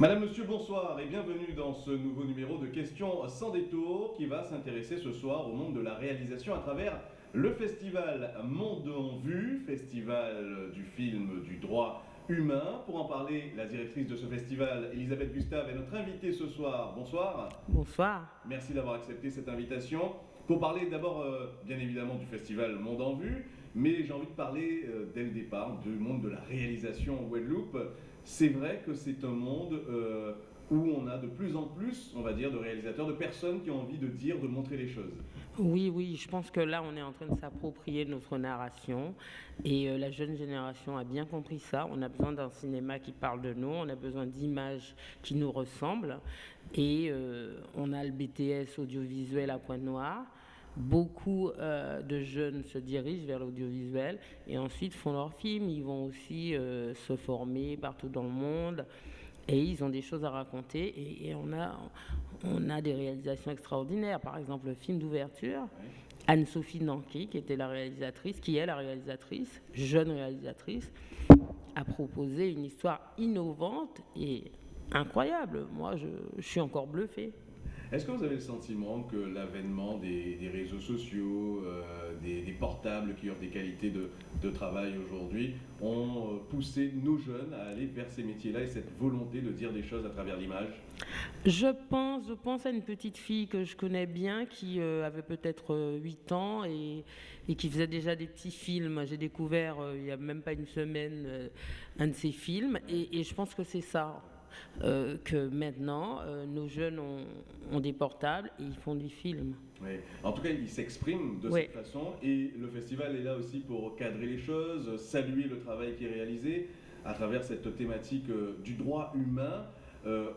Madame, Monsieur, bonsoir et bienvenue dans ce nouveau numéro de Questions sans détour qui va s'intéresser ce soir au monde de la réalisation à travers le festival Monde en Vue, festival du film du droit humain. Pour en parler, la directrice de ce festival, Elisabeth Gustave, est notre invitée ce soir. Bonsoir. Bonsoir. Merci d'avoir accepté cette invitation. Pour parler d'abord, euh, bien évidemment, du festival Monde en Vue, mais j'ai envie de parler euh, dès le départ du monde de la réalisation en Guadeloupe. C'est vrai que c'est un monde euh, où on a de plus en plus, on va dire, de réalisateurs, de personnes qui ont envie de dire, de montrer les choses. Oui, oui, je pense que là, on est en train de s'approprier notre narration et euh, la jeune génération a bien compris ça. On a besoin d'un cinéma qui parle de nous, on a besoin d'images qui nous ressemblent et on a le BTS audiovisuel à Pointe-Noire. Beaucoup euh, de jeunes se dirigent vers l'audiovisuel et ensuite font leurs films. Ils vont aussi se former partout dans le monde et ils ont des choses à raconter et, on, a, on a des réalisations extraordinaires. Par exemple, le film d'ouverture, Anne-Sophie Nanki, qui était la réalisatrice, qui est la réalisatrice, jeune réalisatrice, a proposé une histoire innovante et incroyable. Moi, je, je suis encore bluffée. Est-ce que vous avez le sentiment que l'avènement des, réseaux sociaux, euh, des, portables qui offrent des qualités de, travail aujourd'hui, ont euh, poussé nos jeunes à aller vers ces métiers-là et cette volonté de dire des choses à travers l'image? Je pense, je pense à une petite fille que je connais bien qui euh, avait peut-être 8 ans et, qui faisait déjà des petits films. J'ai découvert il n'y a même pas une semaine un de ses films et je pense que c'est ça. Euh, que maintenant, euh, nos jeunes ont, des portables et ils font du film. Oui. En tout cas, ils s'expriment de cette façon et le festival est là aussi pour cadrer les choses, saluer le travail qui est réalisé à travers cette thématique euh, du droit humain.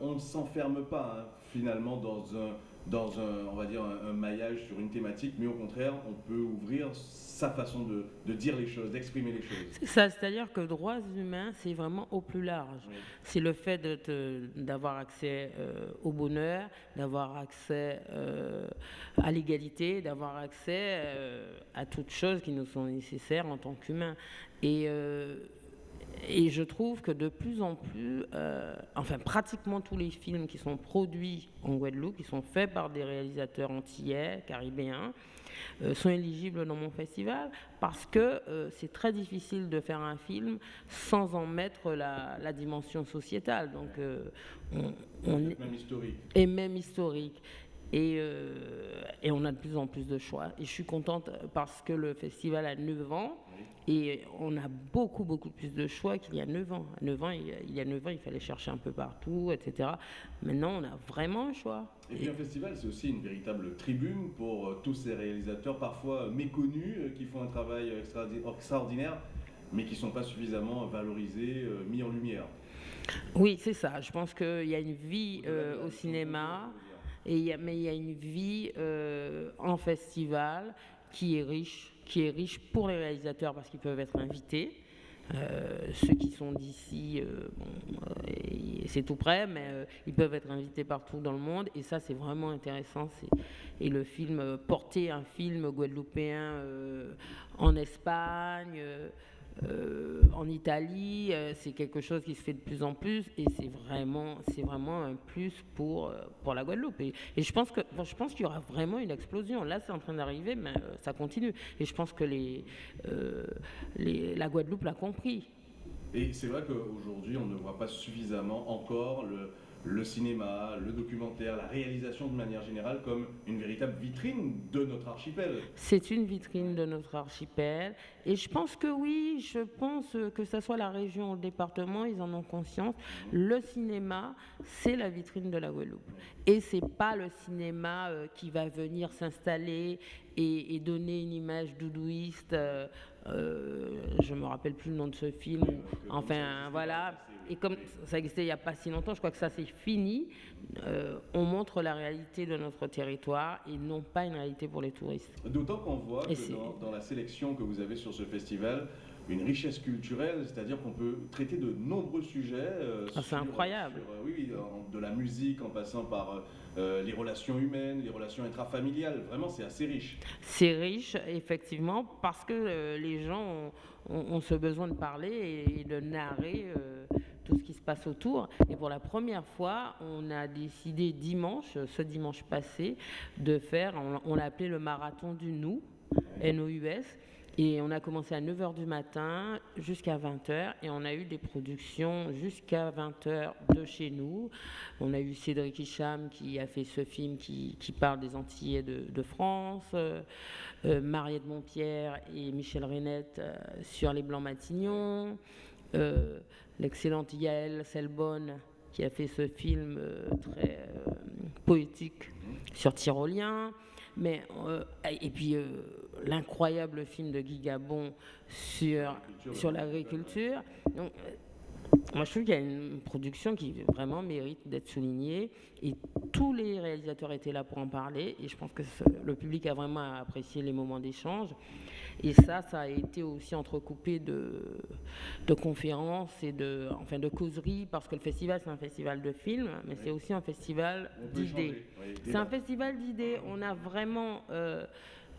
on ne s'enferme pas hein, finalement dans un, dans un, on va dire, un, maillage sur une thématique, mais au contraire, on peut ouvrir sa façon de, de dire les choses, d'exprimer les choses. C'est ça, c'est-à-dire que droits humains, c'est vraiment au plus large. C'est le fait d'avoir accès euh, au bonheur, d'avoir accès euh, à l'égalité, d'avoir accès euh, à toutes choses qui nous sont nécessaires en tant qu'humains. Et et je trouve que de plus en plus, euh, enfin pratiquement tous les films qui sont produits en Guadeloupe, qui sont faits par des réalisateurs antillais, caribéens, euh, sont éligibles dans mon festival parce que euh, c'est très difficile de faire un film sans en mettre la, dimension sociétale. Donc, on, est, même historique. Et même historique. Et, et, on a de plus en plus de choix. Et je suis contente parce que le festival a 9 ans. Et on a beaucoup, beaucoup plus de choix qu'il y a 9 ans. 9 ans, il y a 9 ans, il fallait chercher un peu partout, etc. Maintenant, on a vraiment un choix. Et puis un festival, c'est aussi une véritable tribune pour euh, tous ces réalisateurs, parfois méconnus, euh, qui font un travail extraordinaire, mais qui ne sont pas suffisamment valorisés, euh, mis en lumière. Oui, c'est ça. Je pense qu'il y a une vie au cinéma, et mais il y a une vie en festival qui est riche qui est riche pour les réalisateurs parce qu'ils peuvent être invités. Euh, ceux qui sont d'ici, euh, euh, c'est tout près, mais ils peuvent être invités partout dans le monde. Et ça, c'est vraiment intéressant. Et le film, porter un film guadeloupéen en Espagne, euh, en Italie, euh, c'est quelque chose qui se fait de plus en plus et c'est vraiment, vraiment un plus pour, euh, pour la Guadeloupe. Et, je pense que, je qu'il y aura vraiment une explosion. Là, c'est en train d'arriver, mais ça continue. Et je pense que les, les la Guadeloupe l'a compris. Et c'est vrai qu'aujourd'hui, on ne voit pas suffisamment encore le, le cinéma, le documentaire, la réalisation de manière générale comme une véritable vitrine de notre archipel. C'est une vitrine de notre archipel et je pense que oui, je pense que ce soit la région ou le département, ils en ont conscience. Le cinéma, c'est la vitrine de la Guadeloupe. Et c'est pas le cinéma euh, qui va venir s'installer et, donner une image doudouiste. Euh, je me rappelle plus le nom de ce film. Enfin, voilà. Et comme ça existait il n'y a pas si longtemps, je crois que ça c'est fini. Euh, on montre la réalité de notre territoire et non pas une réalité pour les touristes. D'autant qu'on voit que dans, la sélection que vous avez sur ce festival, une richesse culturelle, c'est-à-dire qu'on peut traiter de nombreux sujets. Euh, ah, c'est incroyable. Euh, oui, de la musique en passant par les relations humaines, les relations intrafamiliales. Vraiment, c'est assez riche. C'est riche, effectivement, parce que les gens ont, ce besoin de parler et de narrer tout ce qui se passe autour. Et pour la première fois, on a décidé dimanche, ce dimanche passé, de faire, on, l'a appelé le marathon du nous, NOUS. Et on a commencé à 9h du matin jusqu'à 20h et on a eu des productions jusqu'à 20h de chez nous. On a eu Cédric Hicham qui a fait ce film qui, parle des Antillais de, France, euh, euh, Mariette Montpierre et Michel Renette euh, sur les Blancs Matignons, l'excellente Yael Selbonne qui a fait ce film très poétique sur Tyrolien. Mais, euh, et puis euh, l'incroyable film de Guy Gabon sur, sur l'agriculture. Moi, je trouve qu'il y a une production qui vraiment mérite d'être soulignée. Et tous les réalisateurs étaient là pour en parler. Et je pense que le public a vraiment apprécié les moments d'échange. Et ça, ça a été aussi entrecoupé de, de conférences et de, enfin, de causeries, parce que le festival, c'est un festival de films, mais c'est aussi un festival d'idées. c'est un festival d'idées. On a vraiment euh,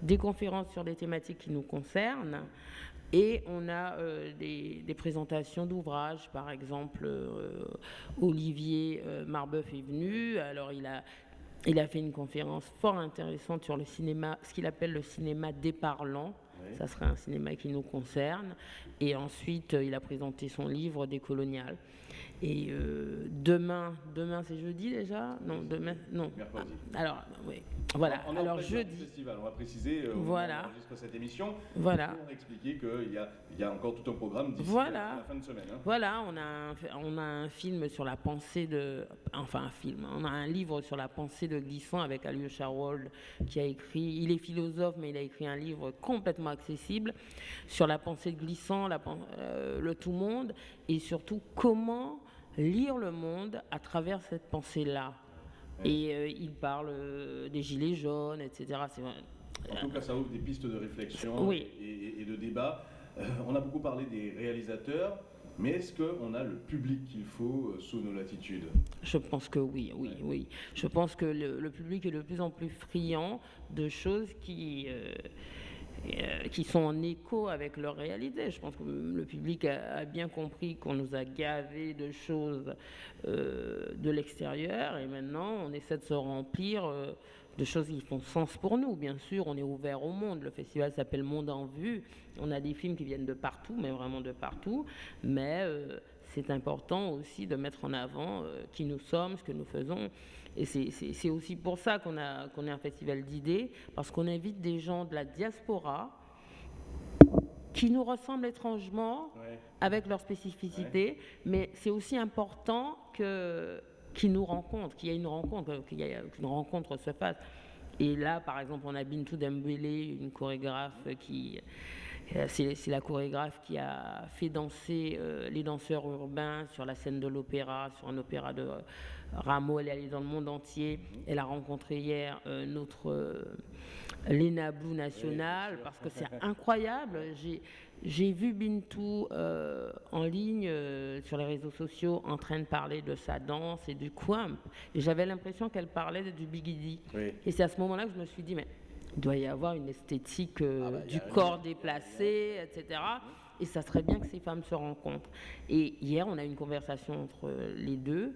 des conférences sur des thématiques qui nous concernent. Et on a euh, des, présentations d'ouvrages, par exemple, euh, Olivier Marbeuf est venu, alors il a, il a fait une conférence fort intéressante sur le cinéma, ce qu'il appelle le cinéma déparlant, ça serait un cinéma qui nous concerne. Et ensuite, euh, il a présenté son livre Des coloniales. Et euh, demain, demain c'est jeudi déjà? Non, demain, non. Mercredi. Ah, alors, oui. Voilà. On, Alors jeudi. Festival. On va préciser. Euh, voilà. Jusqu'à cette émission. Voilà. Pour expliquer qu'il y a, il y a encore tout un programme d'ici voilà. la fin de semaine. Hein. Voilà. On a, un, on a un film sur la pensée de, enfin un film. On a un livre sur la pensée de Glissant avec Alyosha Rold qui a écrit. Il est philosophe, mais il a écrit un livre complètement accessible sur la pensée de Glissant, la, euh, le tout monde, et surtout comment lire le monde à travers cette pensée-là. Et euh, il parle euh, des gilets jaunes, etc. En tout cas, ça ouvre des pistes de réflexion et, de débat. Euh, on a beaucoup parlé des réalisateurs, mais est-ce qu'on a le public qu'il faut sous nos latitudes? Je pense que oui, oui, oui. Je pense que le, public est de plus en plus friand de choses qui euh, qui sont en écho avec leur réalité. Je pense que le public a, bien compris qu'on nous a gavé de choses euh, de l'extérieur et maintenant on essaie de se remplir euh, de choses qui font sens pour nous. Bien sûr, on est ouvert au monde. Le festival s'appelle Monde en Vue. On a des films qui viennent de partout, mais vraiment de partout. Mais c'est important aussi de mettre en avant qui nous sommes, ce que nous faisons. Et c'est aussi pour ça qu'on a qu'on est un festival d'idées, parce qu'on invite des gens de la diaspora qui nous ressemblent étrangement avec leurs spécificités, mais c'est aussi important que qu'ils nous rencontrent, qu'il y ait une rencontre, qu'une rencontre se fasse. Et là, par exemple, on a Bintou Dembélé, une chorégraphe qui c'est la chorégraphe qui a fait danser euh, les danseurs urbains sur la scène de l'opéra, sur un opéra de Rameau, elle est allée dans le monde entier. Elle a rencontré hier euh, notre euh, Lena Blue National parce que c'est incroyable. J'ai vu Bintou euh, en ligne sur les réseaux sociaux en train de parler de sa danse et du. Et j'avais l'impression qu'elle parlait du bigidi. Et c'est à ce moment-là que je me suis dit, mais il doit y avoir une esthétique ah bah, du corps déplacé, etc. Et ça serait bien que ces femmes se rencontrent. Et hier, on a eu une conversation entre les deux.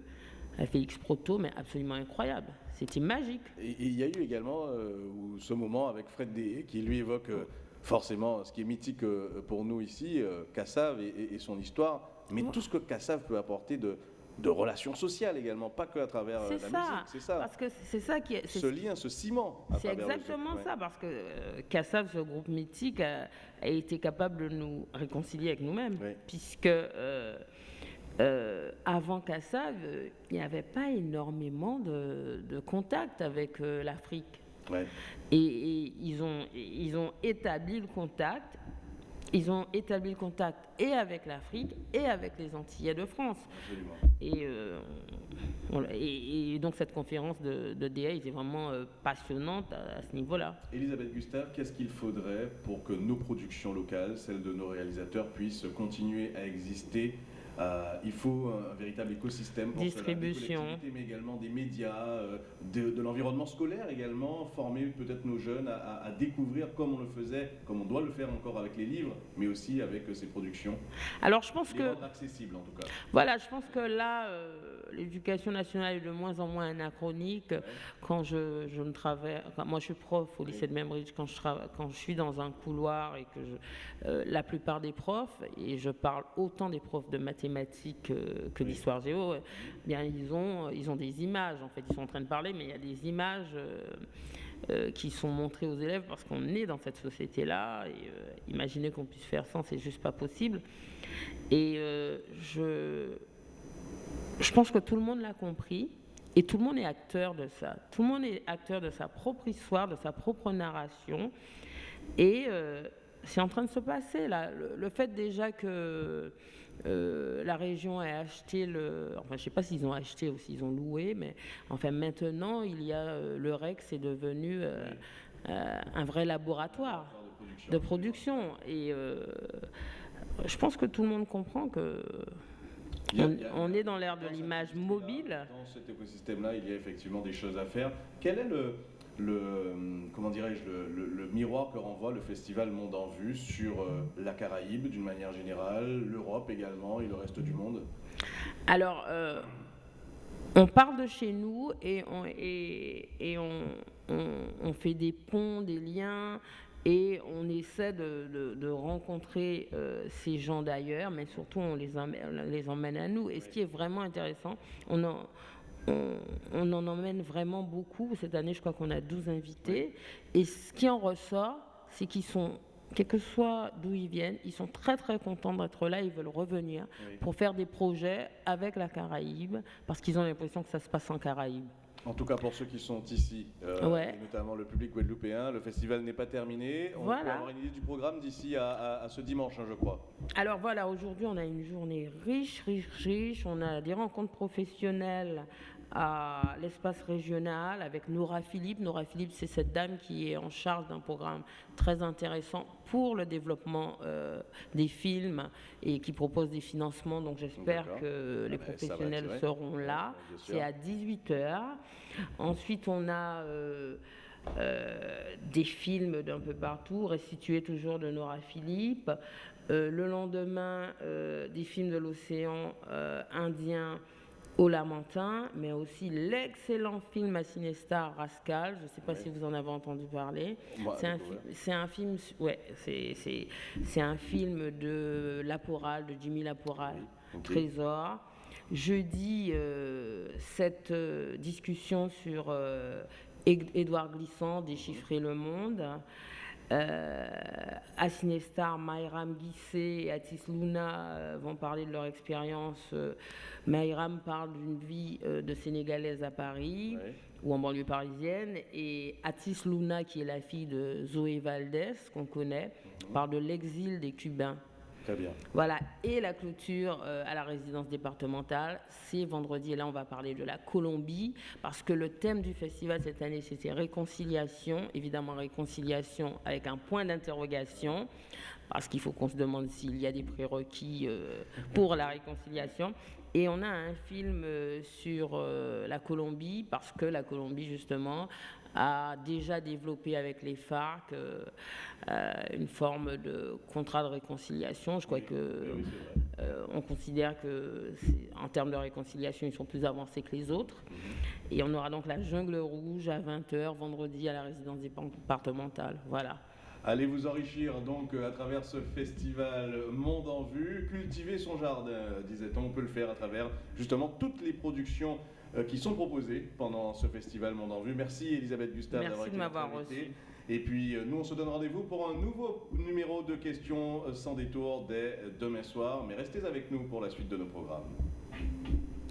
Félix Proto, mais absolument incroyable. C'était magique. Et il y a eu également euh, ce moment avec Fred D, qui lui évoque euh, forcément ce qui est mythique euh, pour nous ici, Cassav et, son histoire, mais tout ce que Cassav peut apporter de, de relations sociales également, pas que à travers la musique. C'est ça. Parce que c'est ça qui est, ce lien, ce ciment. C'est exactement ça, parce que Cassav, ce groupe mythique, a, été capable de nous réconcilier avec nous-mêmes, puisque euh, avant Kassav, il n'y avait pas énormément de, de contact avec euh, l'Afrique. Et, ils, ont, ils ont établi le contact. Ils ont établi le contact et avec l'Afrique et avec les Antillais de France. Euh, et, et, donc cette conférence de, de DA était vraiment passionnante à, à ce niveau-là. Elisabeth Gustave, qu'est-ce qu'il faudrait pour que nos productions locales, celles de nos réalisateurs, puissent continuer à exister il faut un, véritable écosystème pour distribution, mais également des médias, de, l'environnement scolaire également, former peut-être nos jeunes à, découvrir comme on le faisait, comme on doit le faire encore avec les livres, mais aussi avec ces productions. Alors je pense que accessible en tout cas. Voilà, je pense que là, l'éducation nationale est de moins en moins anachronique. Quand je, je ne travaille, moi je suis prof au lycée de Membridge, quand je, quand je suis dans un couloir et que je, la plupart des profs, et je parle autant des profs de mathématiques que d'histoire géo, eh bien ils ont, ils ont des images, en fait, ils sont en train de parler, mais il y a des images euh, euh, qui sont montrées aux élèves parce qu'on est dans cette société-là, et euh, imaginer qu'on puisse faire ça, c'est juste pas possible. Et je, je pense que tout le monde l'a compris. Et tout le monde est acteur de ça. Tout le monde est acteur de sa propre histoire, de sa propre narration. Et c'est en train de se passer là. Le, fait déjà que euh, la région ait acheté le, enfin je sais pas s'ils ont acheté ou s'ils ont loué, mais enfin maintenant il y a euh, le Rex est devenu euh, un vrai laboratoire de production et je pense que tout le monde comprend que on, est dans l'ère de l'image mobile. Dans cet écosystème-là, il y a effectivement des choses à faire. Quel est le, le, comment dirais-je, le, miroir que renvoie le festival Monde en Vue sur euh, la Caraïbe d'une manière générale, l'Europe également et le reste du monde Alors, euh, on parle de chez nous et on, et, on, fait des ponts, des liens. Et on essaie de, rencontrer euh, ces gens d'ailleurs, mais surtout on les, les emmène à nous. Et ce qui est vraiment intéressant, on, en, on, en emmène vraiment beaucoup. Cette année, je crois qu'on a 12 invités. Et ce qui en ressort, c'est qu'ils sont, quel que soit d'où ils viennent, ils sont très très contents d'être là. Ils veulent revenir pour faire des projets avec la Caraïbe, parce qu'ils ont l'impression que ça se passe en Caraïbe. En tout cas, pour ceux qui sont ici, euh, notamment le public guadeloupéen, le festival n'est pas terminé. On voilà. peut avoir une idée du programme d'ici à, ce dimanche, hein, je crois. Alors voilà, aujourd'hui, on a une journée riche, riche, riche. On a des rencontres professionnelles à l'espace régional avec Nora Philippe. Nora Philippe, c'est cette dame qui est en charge d'un programme très intéressant pour le développement euh, des films et qui propose des financements. Donc j'espère que les professionnels seront là. C'est à 18h. Ensuite, on a... Euh, euh, des films d'un peu partout, restitués toujours de Nora Philippe. le lendemain, des films de l'océan Indien au Lamentin, mais aussi l'excellent film à Cinestar Rascal. Je ne sais pas si vous en avez entendu parler. c'est un, film, ouais, c'est un film de Laporal, de Jimmy Laporal, Trésor. Jeudi, euh, cette euh, discussion sur euh, Édouard Glissant, Déchiffrer le monde. Euh, Asinestar, Mayram Guissé et Atis Luna euh, vont parler de leur expérience. Euh, Mayram parle d'une vie de Sénégalaise à Paris ou en banlieue parisienne. Et Atis Luna, qui est la fille de Zoé Valdez, qu'on connaît, mhm. parle de l'exil des Cubains Voilà, et la clôture euh, à la résidence départementale, c'est vendredi. Et là, on va parler de la Colombie, parce que le thème du festival cette année, c'était réconciliation. Évidemment, réconciliation avec un point d'interrogation, parce qu'il faut qu'on se demande s'il y a des prérequis euh, pour la réconciliation. Et on a un film euh, sur la Colombie, parce que la Colombie, justement, a déjà développé avec les FARC euh, euh, une forme de contrat de réconciliation. Je crois que euh, on considère que en termes de réconciliation, ils sont plus avancés que les autres. Mhm. Et on aura donc la jungle rouge à 20h vendredi à la résidence départementale. Voilà. Allez vous enrichir donc à travers ce festival Monde en Vue, cultiver son jardin, disait-on, on peut le faire à travers justement toutes les productions qui sont proposés pendant ce festival Monde en Vue. Merci Elisabeth Gustave d'avoir été m'avoir reçu. Et puis euh, nous, on se donne rendez-vous pour un nouveau numéro de questions euh, sans détour dès demain soir. Mais restez avec nous pour la suite de nos programmes.